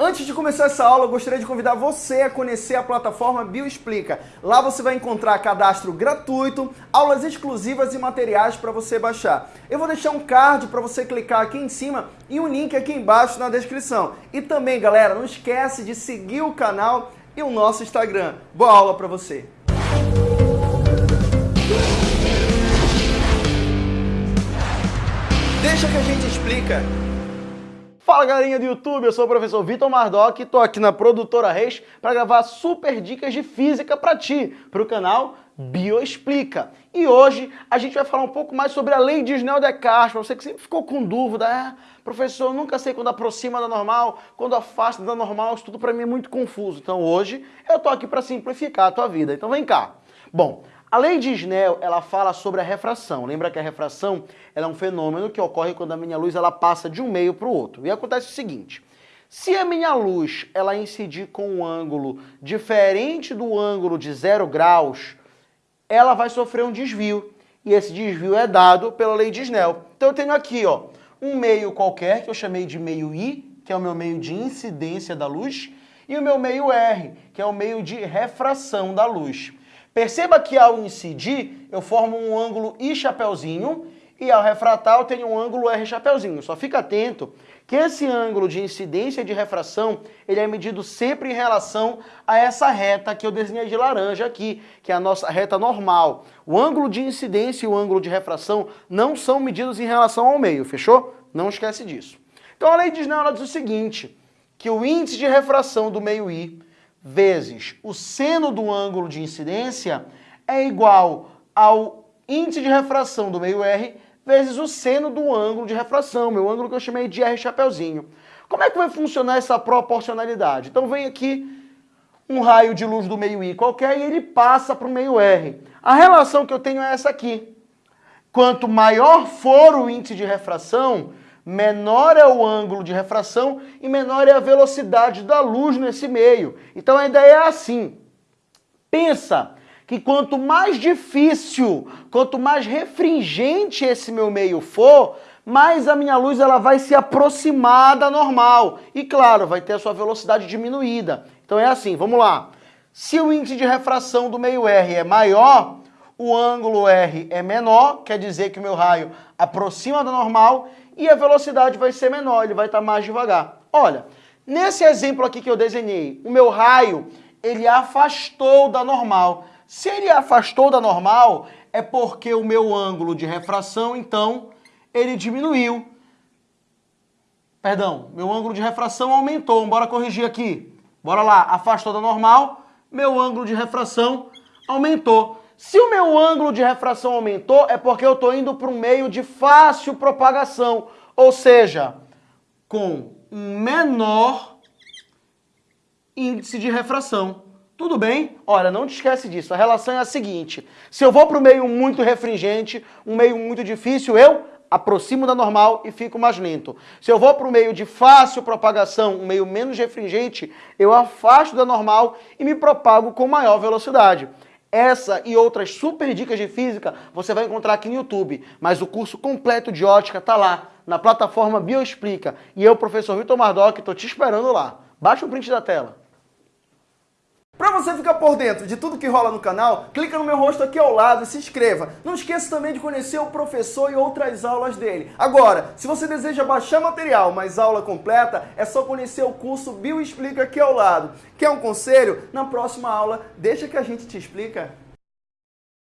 Antes de começar essa aula, eu gostaria de convidar você a conhecer a plataforma Bioexplica. Lá você vai encontrar cadastro gratuito, aulas exclusivas e materiais para você baixar. Eu vou deixar um card para você clicar aqui em cima e um link aqui embaixo na descrição. E também, galera, não esquece de seguir o canal e o nosso Instagram. Boa aula para você! Deixa que a gente explica. Fala galerinha do YouTube, eu sou o professor Vitor Mardoc e tô aqui na Produtora Reis para gravar super dicas de física para ti, para o canal Bioexplica. E hoje a gente vai falar um pouco mais sobre a lei de Snell-Descartes, para você que sempre ficou com dúvida, é, professor, eu nunca sei quando aproxima da normal, quando afasta da normal, isso tudo para mim é muito confuso. Então hoje eu tô aqui para simplificar a tua vida, então vem cá. Bom, a lei de Snell, ela fala sobre a refração. Lembra que a refração é um fenômeno que ocorre quando a minha luz ela passa de um meio para o outro. E acontece o seguinte, se a minha luz ela incidir com um ângulo diferente do ângulo de zero graus, ela vai sofrer um desvio. E esse desvio é dado pela lei de Snell. Então eu tenho aqui ó, um meio qualquer, que eu chamei de meio I, que é o meu meio de incidência da luz, e o meu meio R, que é o meio de refração da luz. Perceba que ao incidir, eu formo um ângulo I chapeuzinho e ao refratar eu tenho um ângulo R chapeuzinho. Só fica atento que esse ângulo de incidência e de refração, ele é medido sempre em relação a essa reta que eu desenhei de laranja aqui, que é a nossa reta normal. O ângulo de incidência e o ângulo de refração não são medidos em relação ao meio, fechou? Não esquece disso. Então a lei de Snell diz o seguinte, que o índice de refração do meio I vezes o seno do ângulo de incidência é igual ao índice de refração do meio R vezes o seno do ângulo de refração, meu ângulo que eu chamei de R chapeuzinho. Como é que vai funcionar essa proporcionalidade? Então vem aqui um raio de luz do meio I qualquer e ele passa para o meio R. A relação que eu tenho é essa aqui. Quanto maior for o índice de refração, menor é o ângulo de refração e menor é a velocidade da luz nesse meio. Então a ideia é assim. Pensa que quanto mais difícil, quanto mais refringente esse meu meio for, mais a minha luz ela vai se aproximar da normal. E claro, vai ter a sua velocidade diminuída. Então é assim, vamos lá. Se o índice de refração do meio R é maior, o ângulo R é menor, quer dizer que o meu raio aproxima da normal, e a velocidade vai ser menor, ele vai estar mais devagar. Olha, nesse exemplo aqui que eu desenhei, o meu raio, ele afastou da normal. Se ele afastou da normal, é porque o meu ângulo de refração, então, ele diminuiu. Perdão, meu ângulo de refração aumentou. Bora corrigir aqui. Bora lá, afastou da normal, meu ângulo de refração aumentou. Se o meu ângulo de refração aumentou, é porque eu estou indo para um meio de fácil propagação, ou seja, com um menor índice de refração. Tudo bem? Olha, não te esquece disso. A relação é a seguinte. Se eu vou para um meio muito refringente, um meio muito difícil, eu aproximo da normal e fico mais lento. Se eu vou para um meio de fácil propagação, um meio menos refringente, eu afasto da normal e me propago com maior velocidade. Essa e outras super dicas de física você vai encontrar aqui no YouTube, mas o curso completo de ótica está lá, na plataforma Bioexplica. E eu, professor Vitor Mardoc, estou te esperando lá. Baixa o print da tela. Para você ficar por dentro de tudo que rola no canal, clica no meu rosto aqui ao lado e se inscreva. Não esqueça também de conhecer o professor e outras aulas dele. Agora, se você deseja baixar material, mas aula completa, é só conhecer o curso Bioexplica aqui ao lado. Quer um conselho? Na próxima aula, deixa que a gente te explica.